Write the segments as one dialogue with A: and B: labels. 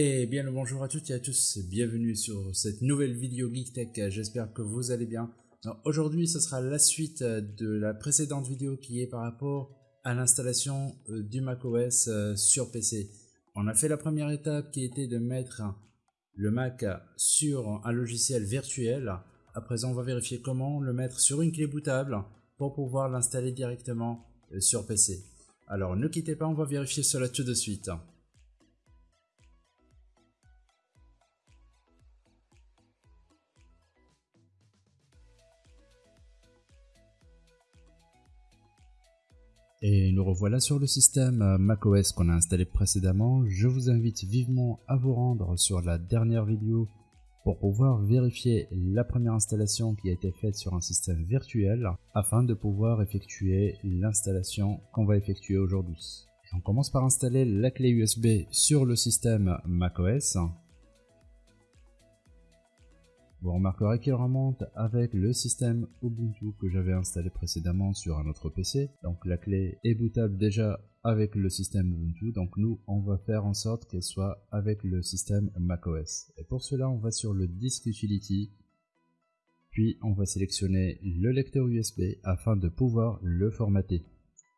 A: Et bien le bonjour à toutes et à tous, bienvenue sur cette nouvelle vidéo GeekTech, j'espère que vous allez bien. Aujourd'hui ce sera la suite de la précédente vidéo qui est par rapport à l'installation euh, du macOS euh, sur PC. On a fait la première étape qui était de mettre le Mac sur un logiciel virtuel. À présent on va vérifier comment le mettre sur une clé bootable pour pouvoir l'installer directement euh, sur PC. Alors ne quittez pas, on va vérifier cela tout de suite. Et nous revoilà sur le système macOS qu'on a installé précédemment. Je vous invite vivement à vous rendre sur la dernière vidéo pour pouvoir vérifier la première installation qui a été faite sur un système virtuel afin de pouvoir effectuer l'installation qu'on va effectuer aujourd'hui. On commence par installer la clé USB sur le système macOS. Vous remarquerez qu'il remonte avec le système Ubuntu que j'avais installé précédemment sur un autre PC. Donc la clé est bootable déjà avec le système Ubuntu. Donc nous, on va faire en sorte qu'elle soit avec le système macOS. Et pour cela, on va sur le disque Utility. Puis on va sélectionner le lecteur USB afin de pouvoir le formater.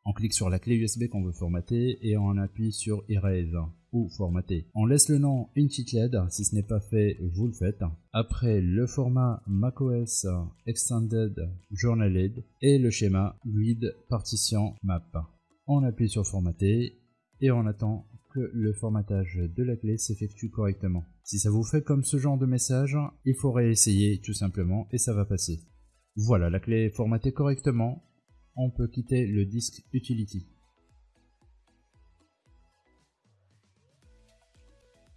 A: On clique sur la clé USB qu'on veut formater et on appuie sur Erase ou formater. On laisse le nom Untitled, si ce n'est pas fait, vous le faites. Après, le format macOS Extended Journaled et le schéma Grid Partition Map. On appuie sur formater et on attend que le formatage de la clé s'effectue correctement. Si ça vous fait comme ce genre de message, il faut réessayer tout simplement et ça va passer. Voilà, la clé est formatée correctement. On peut quitter le disque Utility.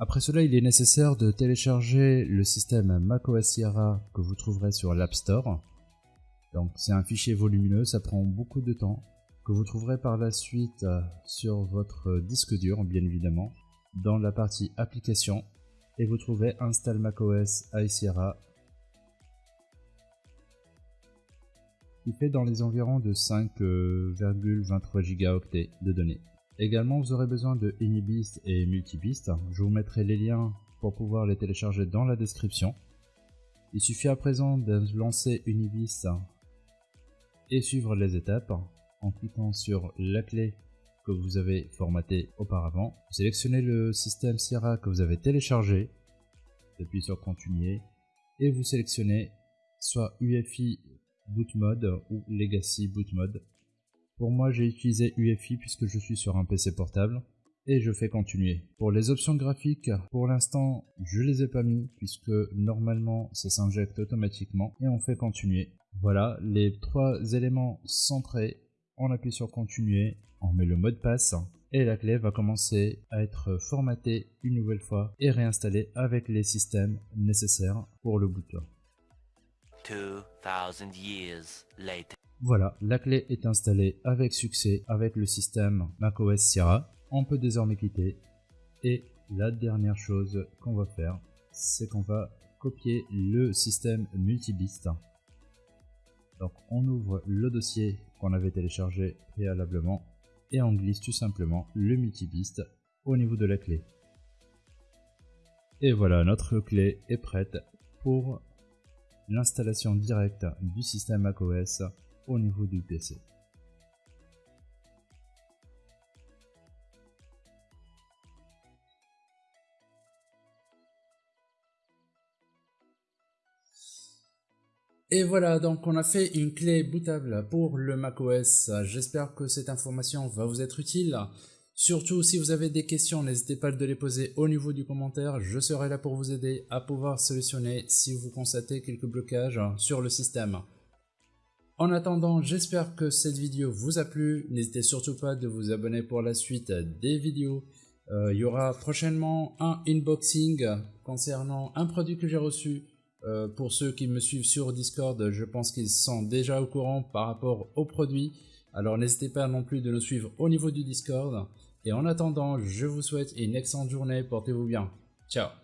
A: Après cela, il est nécessaire de télécharger le système macOS Sierra que vous trouverez sur l'App Store. Donc c'est un fichier volumineux, ça prend beaucoup de temps, que vous trouverez par la suite euh, sur votre disque dur, bien évidemment, dans la partie application, et vous trouvez Install macOS iSierra. Il fait dans les environs de 5,23 gigaoctets de données. Également, vous aurez besoin de Unibist et Multibist. Je vous mettrai les liens pour pouvoir les télécharger dans la description. Il suffit à présent de lancer Unibist et suivre les étapes en cliquant sur la clé que vous avez formatée auparavant. Sélectionnez le système Sierra que vous avez téléchargé, depuis sur Continuer, et vous sélectionnez soit UFI Boot Mode ou Legacy Boot Mode. Pour moi, j'ai utilisé UFI puisque je suis sur un PC portable et je fais continuer. Pour les options graphiques, pour l'instant, je les ai pas mis puisque normalement ça s'injecte automatiquement et on fait continuer. Voilà, les trois éléments centrés, on appuie sur continuer, on met le mot de passe et la clé va commencer à être formatée une nouvelle fois et réinstallée avec les systèmes nécessaires pour le boot. 2000 years later. Voilà, la clé est installée avec succès avec le système macOS Sierra. On peut désormais quitter. Et la dernière chose qu'on va faire, c'est qu'on va copier le système multibist. Donc on ouvre le dossier qu'on avait téléchargé préalablement et on glisse tout simplement le multibist au niveau de la clé. Et voilà, notre clé est prête pour l'installation directe du système macOS au niveau du PC. Et voilà, donc on a fait une clé bootable pour le macOS. J'espère que cette information va vous être utile. Surtout, si vous avez des questions, n'hésitez pas à les poser au niveau du commentaire. Je serai là pour vous aider à pouvoir solutionner si vous constatez quelques blocages sur le système. En attendant, j'espère que cette vidéo vous a plu. N'hésitez surtout pas de vous abonner pour la suite des vidéos. Euh, il y aura prochainement un unboxing concernant un produit que j'ai reçu. Euh, pour ceux qui me suivent sur Discord, je pense qu'ils sont déjà au courant par rapport au produit. Alors n'hésitez pas non plus de nous suivre au niveau du Discord. Et en attendant, je vous souhaite une excellente journée. Portez-vous bien. Ciao